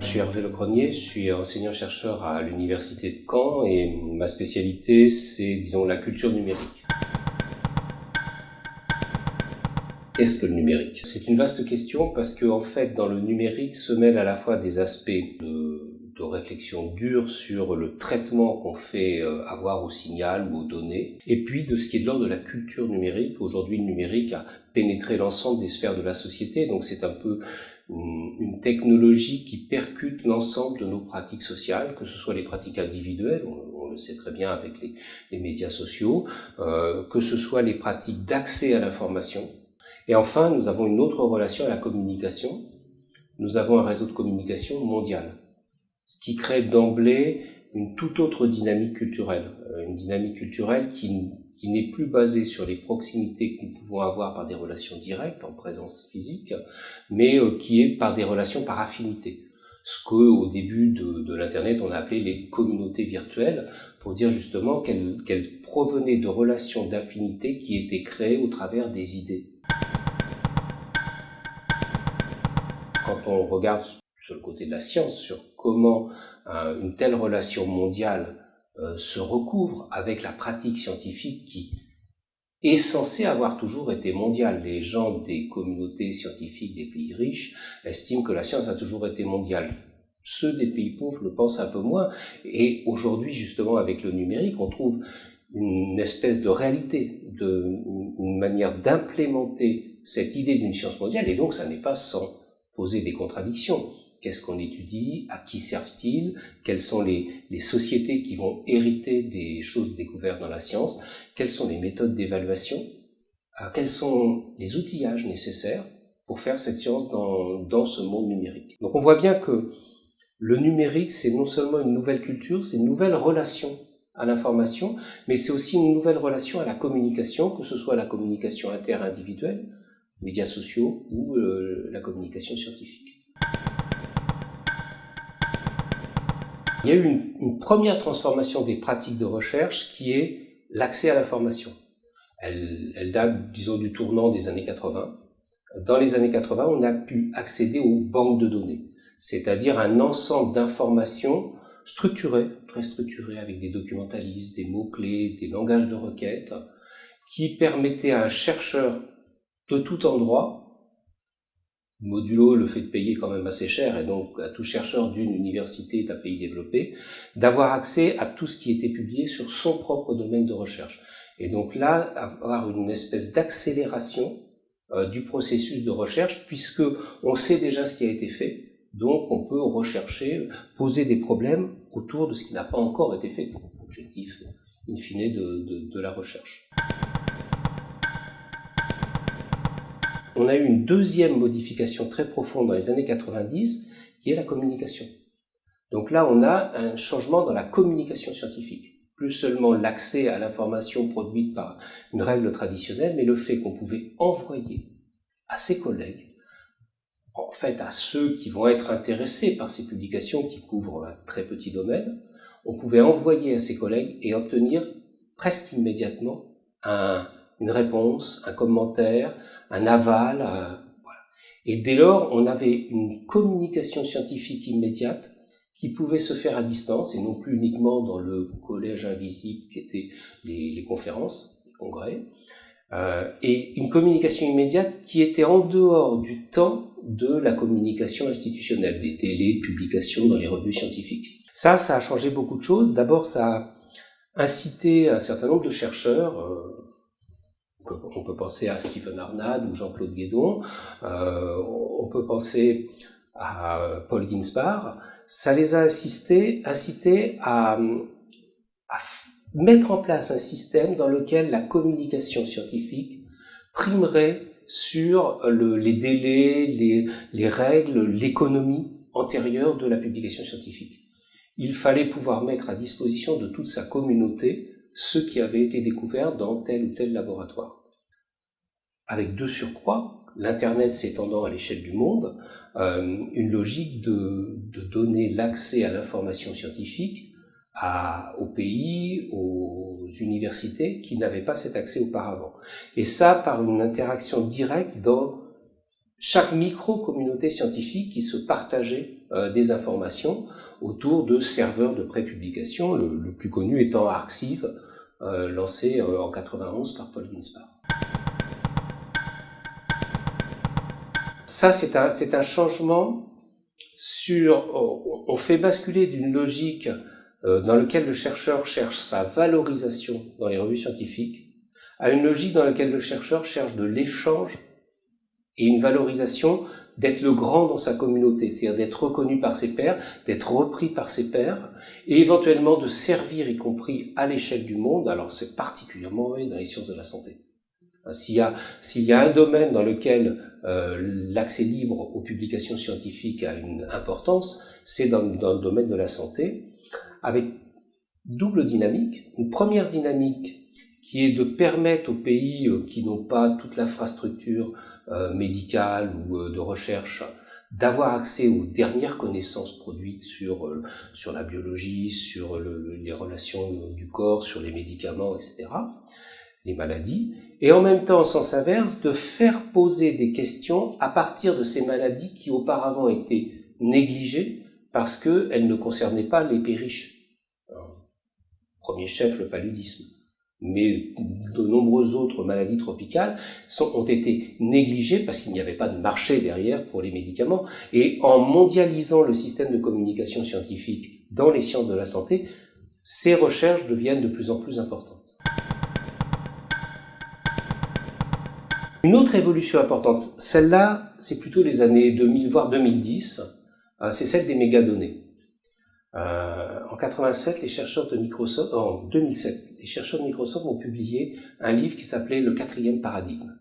Je suis Hervé Lecronier, je suis enseignant-chercheur à l'Université de Caen et ma spécialité c'est, disons, la culture numérique. Qu'est-ce que le numérique? C'est une vaste question parce que, en fait, dans le numérique se mêlent à la fois des aspects de, réflexion dure sur le traitement qu'on fait euh, avoir au signal ou aux données, et puis de ce qui est de l'ordre de la culture numérique. Aujourd'hui, le numérique a pénétré l'ensemble des sphères de la société, donc c'est un peu une, technologie qui percute l'ensemble de nos pratiques sociales, que ce soit les pratiques individuelles, on, le sait très bien avec les, médias sociaux, euh, que ce soit les pratiques d'accès à l'information. Et enfin, nous avons une autre relation à la communication. Nous avons un réseau de communication mondial, ce qui crée d'emblée une toute autre dynamique culturelle, euh, une dynamique culturelle qui qui n'est plus basé sur les proximités que nous pouvons avoir par des relations directes, en présence physique, mais euh, qui est par des relations par affinité. Ce qu'au début de, l'Internet, on a appelé les communautés virtuelles, pour dire justement qu'elles provenaient de relations d'affinité qui étaient créées au travers des idées. Quand on regarde sur le côté de la science, sur comment euh, une telle relation mondiale euh, se recouvre avec la pratique scientifique qui est censée avoir toujours été mondiale. Les gens des communautés scientifiques des pays riches estiment que la science a toujours été mondiale. Ceux des pays pauvres le pensent un peu moins. Et aujourd'hui, justement, avec le numérique, on trouve une espèce de réalité, une manière d'implémenter cette idée d'une science mondiale. Et donc, ça n'est pas sans poser des contradictions. Qu'est-ce qu'on étudie? À qui servent-ils? Quelles sont les, sociétés qui vont hériter des choses découvertes dans la science? Quelles sont les méthodes d'évaluation? Euh, Quels sont les outillages nécessaires pour faire cette science dans, dans ce monde numérique? Donc on voit bien que le numérique, c'est non seulement une nouvelle culture, c'est une nouvelle relation à l'information, mais c'est aussi une nouvelle relation à la communication, que ce soit la communication interindividuelle, médias sociaux ou euh, la communication scientifique. Il y a eu une, première transformation des pratiques de recherche qui est l'accès à l'information. Elle, elle, date, disons, du tournant des années 80. Dans les années 80, on a pu accéder aux banques de données, c'est-à-dire un ensemble d'informations structurées, très structurées, avec des documentalistes, des mots-clés, des langages de requête, qui permettaient à un chercheur de tout endroit modulo le fait de payer quand même assez cher, et donc à tout chercheur d'une université d'un pays développé, d'avoir accès à tout ce qui était publié sur son propre domaine de recherche. Et donc là, avoir une espèce d'accélération euh, du processus de recherche, puisque on sait déjà ce qui a été fait, donc on peut rechercher, poser des problèmes autour de ce qui n'a pas encore été fait, objectif in fine de, de la recherche. On a eu une deuxième modification très profonde dans les années 90, qui est la communication. Donc là, on a un changement dans la communication scientifique. Plus seulement l'accès à l'information produite par une règle traditionnelle, mais le fait qu'on pouvait envoyer à ses collègues, en fait à ceux qui vont être intéressés par ces publications qui couvrent un très petit domaine, on pouvait envoyer à ses collègues et obtenir presque immédiatement une réponse, un commentaire, un aval. voilà. Et dès lors, on avait une communication scientifique immédiate qui pouvait se faire à distance et non plus uniquement dans le collège invisible qui était les, les conférences, les congrès, euh, et une communication immédiate qui était en dehors du temps de la communication institutionnelle, des télés, publications dans les revues scientifiques. Ça, ça a changé beaucoup de choses. D'abord, ça a incité un certain nombre de chercheurs, euh, on peut penser à Stephen Arnad ou Jean-Claude Guédon, euh, on peut penser à Paul Ginsbar. Ça les a incités, à, mettre en place un système dans lequel la communication scientifique primerait sur les délais, les règles, l'économie antérieure de la publication scientifique. Il fallait pouvoir mettre à disposition de toute sa communauté ce qui avait été découvert dans tel ou tel laboratoire. Avec deux surcroît, l'Internet s'étendant à l'échelle du monde, euh, une logique de, donner l'accès à l'information scientifique à, aux pays, aux universités qui n'avaient pas cet accès auparavant. Et ça par une interaction directe dans chaque micro-communauté scientifique qui se partageait euh, des informations autour de serveurs de prépublication, le, le plus connu étant Arxiv, euh, lancé en 91 par Paul Ginspar. Ça, c'est un, changement sur... On fait basculer d'une logique euh, dans laquelle le chercheur cherche sa valorisation dans les revues scientifiques à une logique dans laquelle le chercheur cherche de l'échange et une valorisation d'être le grand dans sa communauté, c'est-à-dire d'être reconnu par ses pairs, d'être repris par ses pairs, et éventuellement de servir, y compris à l'échelle du monde. Alors c'est particulièrement vrai dans les sciences de la santé. S'il y a un domaine dans lequel euh, l'accès libre aux publications scientifiques a une importance, c'est dans, le domaine de la santé, avec double dynamique. Une première dynamique qui est de permettre aux pays euh, qui n'ont pas toute l'infrastructure euh, médicale ou de recherche d'avoir accès aux dernières connaissances produites sur, sur la biologie, sur les relations du corps, sur les médicaments, etc., les maladies, et en même temps, en sens inverse, de faire poser des questions à partir de ces maladies qui auparavant étaient négligées parce qu'elles ne concernaient pas les pays riches. Premier chef, le paludisme mais de nombreuses autres maladies tropicales ont été négligées parce qu'il n'y avait pas de marché derrière pour les médicaments. Et en mondialisant le système de communication scientifique dans les sciences de la santé, ces recherches deviennent de plus en plus importantes. Une autre évolution importante, celle-là, c'est plutôt les années 2000, voire 2010, euh, c'est celle des mégadonnées. Euh, en 87, les chercheurs de Microsoft, en 2007, les chercheurs de Microsoft ont publié un livre qui s'appelait Le quatrième paradigme,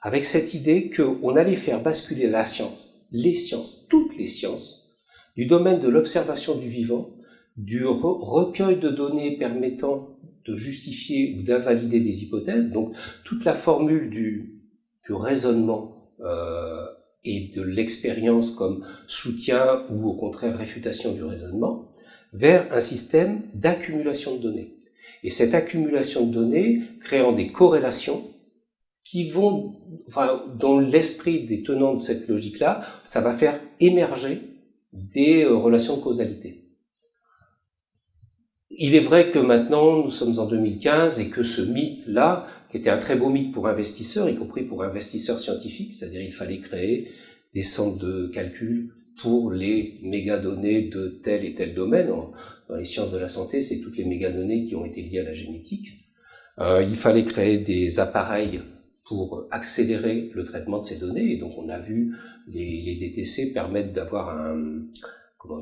avec cette idée qu'on allait faire basculer la science, les sciences, toutes les sciences, du domaine de l'observation du vivant, du recueil de données permettant de justifier ou d'invalider des hypothèses, donc toute la formule du, du raisonnement euh, et de l'expérience comme soutien ou au contraire réfutation du raisonnement, vers un système d'accumulation de données. Et cette accumulation de données créant des corrélations qui vont, enfin, dans l'esprit des tenants de cette logique-là, ça va faire émerger des euh, relations de causalité. Il est vrai que maintenant, nous sommes en 2015 et que ce mythe-là qui était un très beau mythe pour investisseurs, y compris pour investisseurs scientifiques, c'est-à-dire il fallait créer des centres de calcul pour les mégadonnées de tel et tel domaine. Dans les sciences de la santé, c'est toutes les mégadonnées qui ont été liées à la génétique. Euh, il fallait créer des appareils pour accélérer le traitement de ces données. Et donc on a vu les, DTC permettre d'avoir un,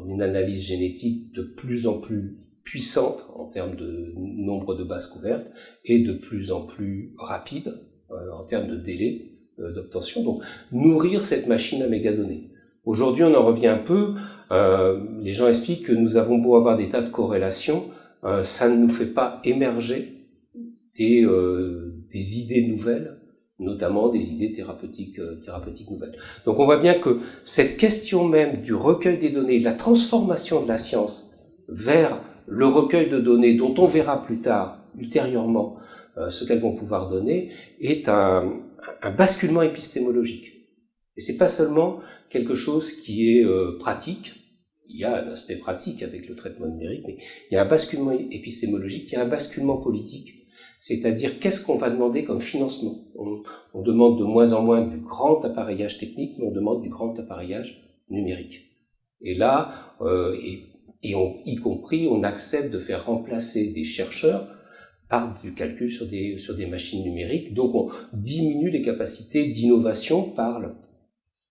une analyse génétique de plus en plus puissante en termes de nombre de bases couvertes et de plus en plus rapide euh, en termes de délai euh, d'obtention. Donc nourrir cette machine à mégadonnées. Aujourd'hui, on en revient un peu. Euh, les gens expliquent que nous avons beau avoir des tas de corrélations, ça ne nous fait pas émerger des, idées nouvelles, notamment des idées thérapeutiques, thérapeutiques nouvelles. Donc on voit bien que cette question même du recueil des données, de la transformation de la science vers le recueil de données dont on verra plus tard, ultérieurement, euh, ce qu'elles vont pouvoir donner, est un, basculement épistémologique. Et c'est pas seulement quelque chose qui est euh, pratique, il y a un aspect pratique avec le traitement numérique, mais il y a un basculement épistémologique, il y a un basculement politique, c'est-à-dire qu'est-ce qu'on va demander comme financement? On, demande de moins en moins du grand appareillage technique, mais on demande du grand appareillage numérique. Et là, euh, et on, y compris, on accepte de faire remplacer des chercheurs par du calcul sur des, sur des machines numériques. Donc on diminue les capacités d'innovation par,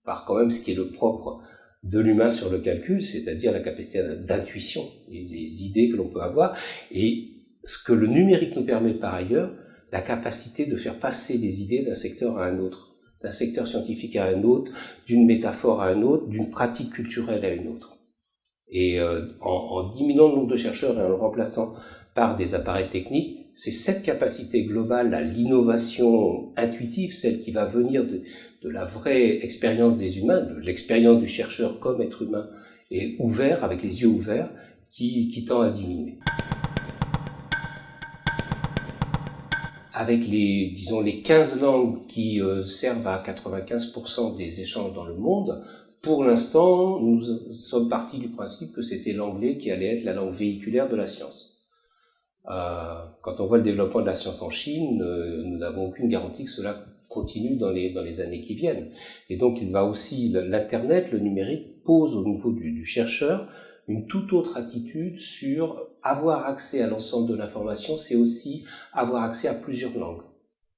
par quand même ce qui est le propre de l'humain sur le calcul, c'est-à-dire la capacité d'intuition et les idées que l'on peut avoir. Et ce que le numérique nous permet par ailleurs, la capacité de faire passer des idées d'un secteur à un autre, d'un secteur scientifique à un autre, d'une métaphore à un autre, d'une pratique culturelle à une autre. Et euh, en, diminuant le nombre de chercheurs et en le remplaçant par des appareils techniques, c'est cette capacité globale à l'innovation intuitive, celle qui va venir de, la vraie expérience des humains, de l'expérience du chercheur comme être humain et ouvert, avec les yeux ouverts, qui, qui tend à diminuer. Avec les, disons, les 15 langues qui euh, servent à 95% des échanges dans le monde, pour l'instant, nous sommes partis du principe que c'était l'anglais qui allait être la langue véhiculaire de la science. Euh, quand on voit le développement de la science en Chine, euh, nous n'avons aucune garantie que cela continue dans les, dans les années qui viennent. Et donc il va aussi, l'Internet, le numérique, pose au niveau du, du chercheur une toute autre attitude sur avoir accès à l'ensemble de l'information, c'est aussi avoir accès à plusieurs langues.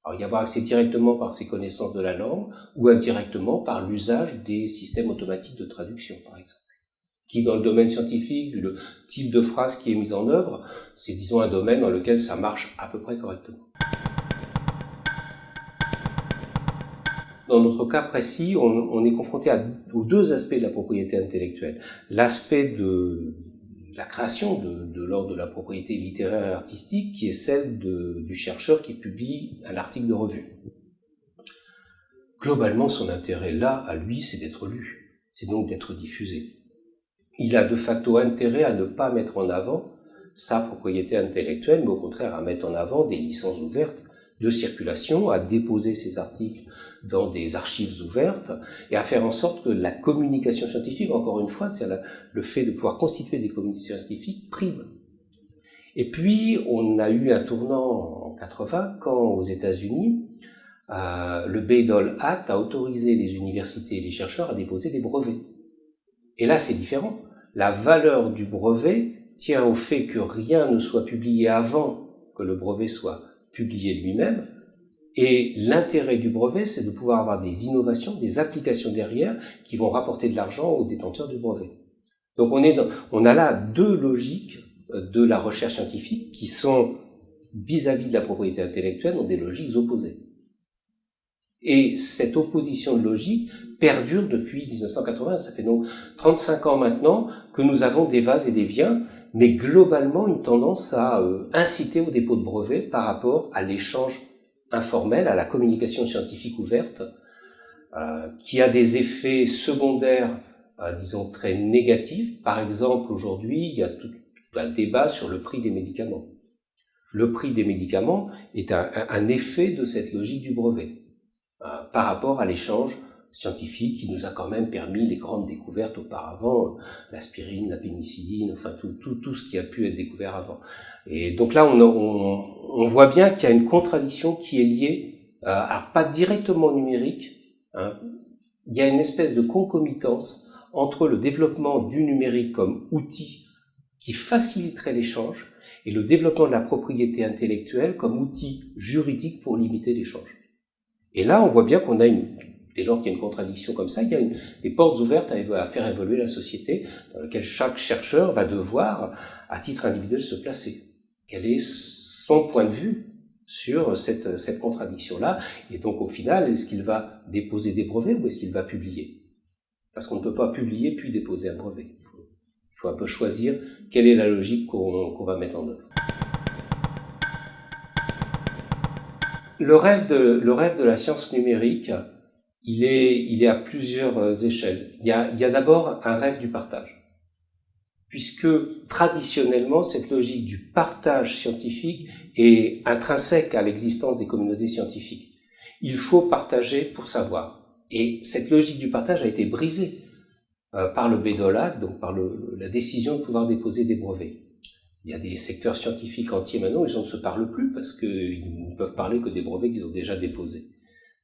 Alors, y avoir accès directement par ses connaissances de la langue ou indirectement par l'usage des systèmes automatiques de traduction, par exemple. Qui, dans le domaine scientifique, le type de phrase qui est mise en œuvre, c'est, disons, un domaine dans lequel ça marche à peu près correctement. Dans notre cas précis, on, est confronté à, aux deux aspects de la propriété intellectuelle. L'aspect de la création de, l'ordre de la propriété littéraire et artistique, qui est celle du chercheur qui publie un article de revue. Globalement, son intérêt là, à lui, c'est d'être lu, c'est donc d'être diffusé. Il a de facto intérêt à ne pas mettre en avant sa propriété intellectuelle, mais au contraire à mettre en avant des licences ouvertes de circulation, à déposer ses articles dans des archives ouvertes et à faire en sorte que la communication scientifique, encore une fois, c'est le fait de pouvoir constituer des communautés scientifiques prime. Et puis, on a eu un tournant en 80 quand aux États-Unis, euh, le Bayh-Dole Act a autorisé les universités et les chercheurs à déposer des brevets. Et là, c'est différent. La valeur du brevet tient au fait que rien ne soit publié avant que le brevet soit publié lui-même, et l'intérêt du brevet, c'est de pouvoir avoir des innovations, des applications derrière qui vont rapporter de l'argent aux détenteurs du brevet. Donc on, est on a là deux logiques euh, de la recherche scientifique qui sont vis-à-vis de la propriété intellectuelle dans des logiques opposées. Et cette opposition de logique perdure depuis 1980. Ça fait donc 35 ans maintenant que nous avons des vases et des viens, mais globalement une tendance à euh, inciter au dépôt de brevets par rapport à l'échange informelle, à la communication scientifique ouverte, euh, qui a des effets secondaires, euh, disons, très négatifs. Par exemple, aujourd'hui, il y a tout un débat sur le prix des médicaments. Le prix des médicaments est un, effet de cette logique du brevet, euh, par rapport à l'échange scientifique qui nous a quand même permis les grandes découvertes auparavant, l'aspirine, la pénicilline, enfin tout, tout, tout ce qui a pu être découvert avant. Et donc là, on, on, on voit bien qu'il y a une contradiction qui est liée, euh, alors pas directement numérique, hein, il y a une espèce de concomitance entre le développement du numérique comme outil qui faciliterait l'échange et le développement de la propriété intellectuelle comme outil juridique pour limiter l'échange. Et là, on voit bien qu'on a une, dès lors qu'il y a une contradiction comme ça, il y a une, des portes ouvertes à, faire évoluer la société dans laquelle chaque chercheur va devoir, à titre individuel, se placer. Quel est son point de vue sur cette, cette contradiction-là? Et donc, au final, est-ce qu'il va déposer des brevets ou est-ce qu'il va publier? Parce qu'on ne peut pas publier puis déposer un brevet. Il faut, il faut un peu choisir quelle est la logique qu'on va mettre en œuvre. Le rêve, de, le rêve de la science numérique, il est, il est à plusieurs échelles. Il y a, il y a d'abord un rêve du partage puisque traditionnellement, cette logique du partage scientifique est intrinsèque à l'existence des communautés scientifiques. Il faut partager pour savoir. Et cette logique du partage a été brisée euh, par le BEDOLA, donc par le, la décision de pouvoir déposer des brevets. Il y a des secteurs scientifiques entiers maintenant les gens ne se parlent plus parce qu'ils ne peuvent parler que des brevets qu'ils ont déjà déposés.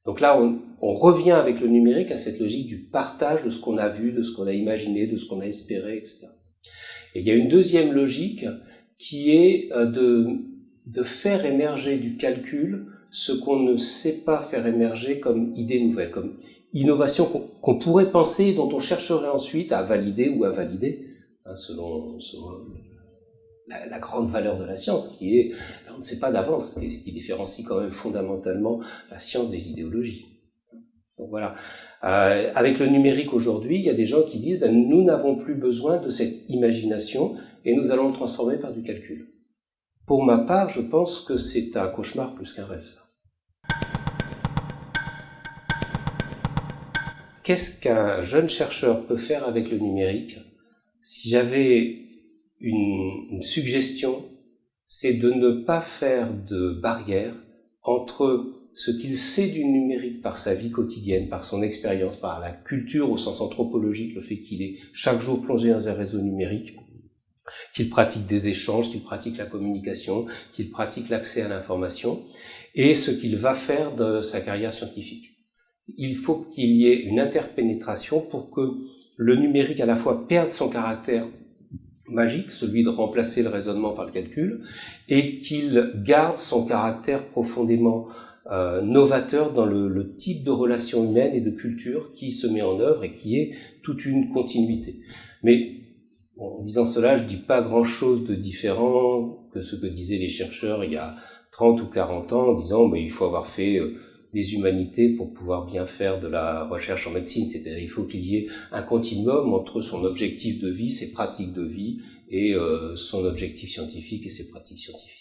Donc là, on, on, revient avec le numérique à cette logique du partage de ce qu'on a vu, de ce qu'on a imaginé, de ce qu'on a espéré, etc. Et il y a une deuxième logique qui est euh, de, de faire émerger du calcul ce qu'on ne sait pas faire émerger comme idée nouvelle, comme innovation qu'on pourrait penser, dont on chercherait ensuite à valider ou à valider, hein, selon, selon la, grande valeur de la science, qui est, on ne sait pas d'avance, ce qui différencie quand même fondamentalement la science des idéologies. Donc voilà. Euh, avec le numérique aujourd'hui, il y a des gens qui disent ben, nous n'avons plus besoin de cette imagination et nous allons le transformer par du calcul. Pour ma part, je pense que c'est un cauchemar plus qu'un rêve, ça. Qu'est-ce qu'un jeune chercheur peut faire avec le numérique? Si j'avais une, suggestion, c'est de ne pas faire de barrière entre ce qu'il sait du numérique par sa vie quotidienne, par son expérience, par la culture au sens anthropologique, le fait qu'il est chaque jour plongé dans un réseau numérique, qu'il pratique des échanges, qu'il pratique la communication, qu'il pratique l'accès à l'information, et ce qu'il va faire de sa carrière scientifique. Il faut qu'il y ait une interpénétration pour que le numérique à la fois perde son caractère magique, celui de remplacer le raisonnement par le calcul, et qu'il garde son caractère profondément euh, novateur dans le, type de relation humaine et de culture qui se met en œuvre et qui est toute une continuité. Mais en disant cela, je dis pas grand-chose de différent que ce que disaient les chercheurs il y a 30 ou 40 ans en disant bah, il faut avoir fait euh, des humanités pour pouvoir bien faire de la recherche en médecine. C'est-à-dire il faut qu'il y ait un continuum entre son objectif de vie, ses pratiques de vie, et euh, son objectif scientifique et ses pratiques scientifiques.